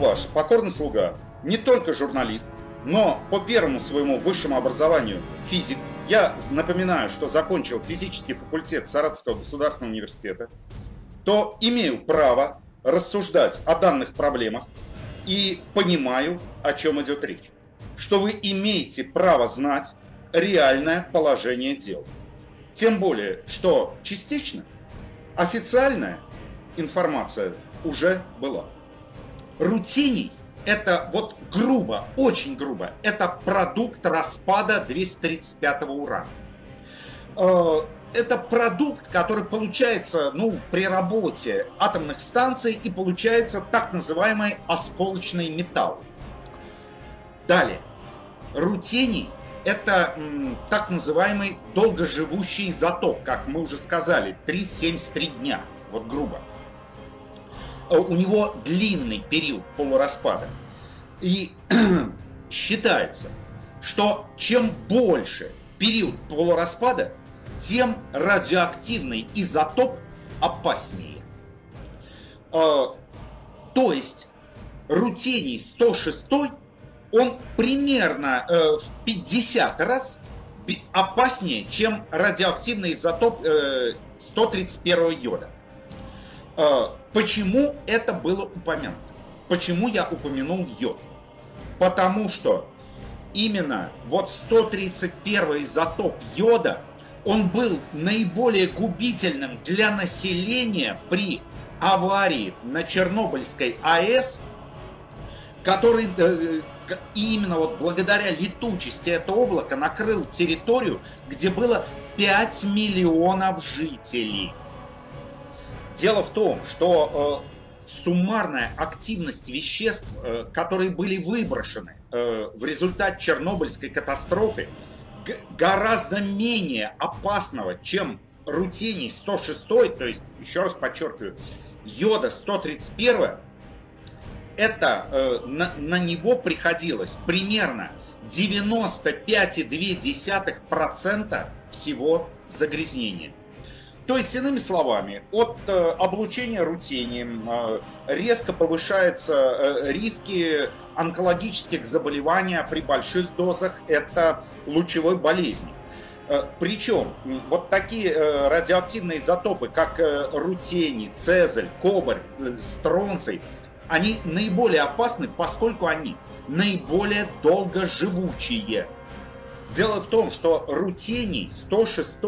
ваш покорный слуга, не только журналист, но по первому своему высшему образованию физик. Я напоминаю, что закончил физический факультет Саратовского государственного университета, то имею право рассуждать о данных проблемах и понимаю, о чем идет речь. Что вы имеете право знать реальное положение дел. Тем более, что частично официальная информация уже была. Рутиний – это вот грубо, очень грубо, это продукт распада 235 урана. Э, это продукт, который получается ну, при работе атомных станций и получается так называемый осколочный металл. Далее. Рутений – это м, так называемый долгоживущий изотоп, как мы уже сказали, 373 дня, вот грубо. Э, у него длинный период полураспада. И считается, что чем больше период полураспада, тем радиоактивный изотоп опаснее. Э, то есть рутений 106, он примерно э, в 50 раз опаснее, чем радиоактивный изотоп 131 йода. Почему это было упомянуто? Почему я упомянул йод? Потому что именно вот 131 изотоп йода, он был наиболее губительным для населения при аварии на Чернобыльской АЭС, который э, именно вот благодаря летучести этого облака накрыл территорию, где было 5 миллионов жителей. Дело в том, что э, суммарная активность веществ, э, которые были выброшены э, в результате Чернобыльской катастрофы, гораздо менее опасного, чем рутений 106, то есть, еще раз подчеркиваю, йода 131, это на, на него приходилось примерно 95,2% всего загрязнения. То есть, иными словами, от э, облучения рутением э, резко повышаются э, риски онкологических заболеваний при больших дозах, это лучевой болезни. Причем вот такие радиоактивные изотопы, как рутений, цезаль, кобальт, стронций, они наиболее опасны, поскольку они наиболее долгоживучие. Дело в том, что рутений 106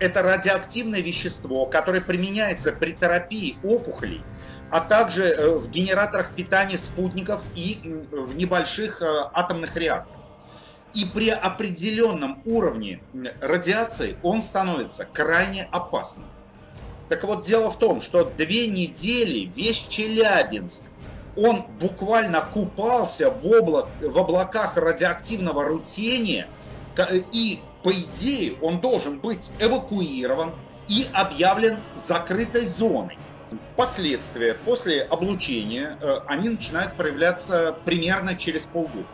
это радиоактивное вещество, которое применяется при терапии опухолей, а также э, в генераторах питания спутников и в небольших э, атомных реакторах. И при определенном уровне радиации он становится крайне опасным. Так вот, дело в том, что две недели весь Челябинск, он буквально купался в, облак, в облаках радиоактивного рутения – и, по идее, он должен быть эвакуирован и объявлен закрытой зоной. Последствия после облучения, э, они начинают проявляться примерно через полгода.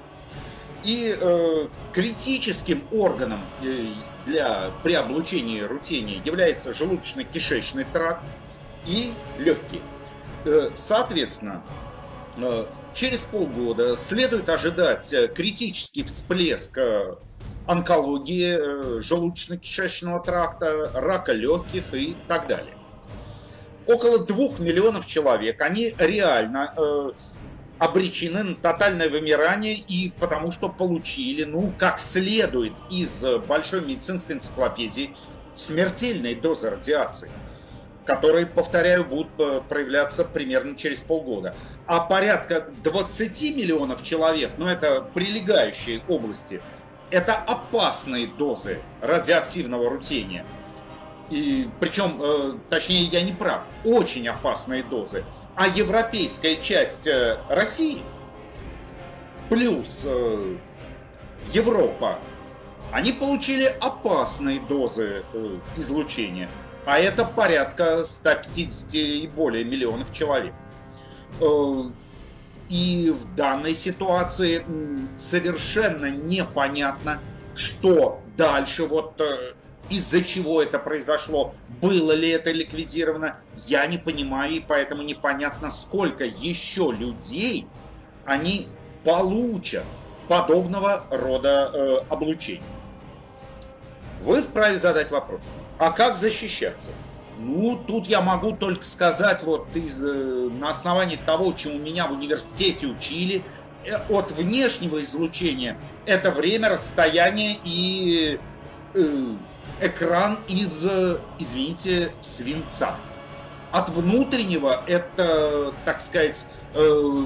И э, критическим органом э, для, при облучении рутения является желудочно-кишечный тракт и легкие. Э, соответственно, э, через полгода следует ожидать критический всплеск онкологии э, желудочно-кишечного тракта, рака легких и так далее. Около двух миллионов человек, они реально э, обречены на тотальное вымирание и потому что получили, ну, как следует из большой медицинской энциклопедии, смертельные дозы радиации, которые, повторяю, будут э, проявляться примерно через полгода. А порядка 20 миллионов человек, ну, это прилегающие области, это опасные дозы радиоактивного рутения. И причем, э, точнее, я не прав, очень опасные дозы. А европейская часть э, России плюс э, Европа, они получили опасные дозы э, излучения. А это порядка 150 и более миллионов человек. И в данной ситуации совершенно непонятно, что дальше, вот э, из-за чего это произошло, было ли это ликвидировано, я не понимаю, и поэтому непонятно, сколько еще людей они получат подобного рода э, облучения. Вы вправе задать вопрос, а как защищаться? Ну, тут я могу только сказать, вот из, э, на основании того, чему меня в университете учили, э, от внешнего излучения это время, расстояние и э, экран из, э, извините, свинца. От внутреннего это, так сказать, э,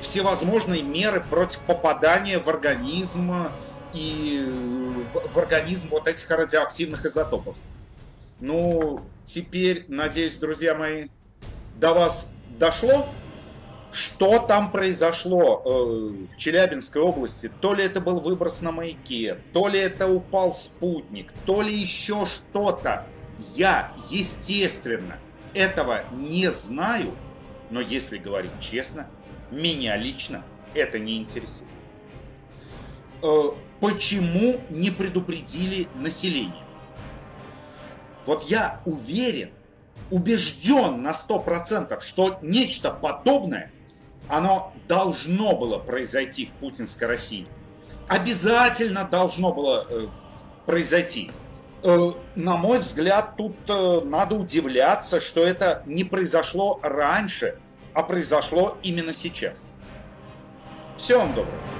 всевозможные меры против попадания в организм и в, в организм вот этих радиоактивных изотопов. Ну, теперь, надеюсь, друзья мои, до вас дошло, что там произошло э, в Челябинской области. То ли это был выброс на маяке, то ли это упал спутник, то ли еще что-то. Я, естественно, этого не знаю, но если говорить честно, меня лично это не интересует. Э, почему не предупредили население? Вот я уверен, убежден на 100%, что нечто подобное, оно должно было произойти в путинской России. Обязательно должно было э, произойти. Э, на мой взгляд, тут э, надо удивляться, что это не произошло раньше, а произошло именно сейчас. Всего вам доброго.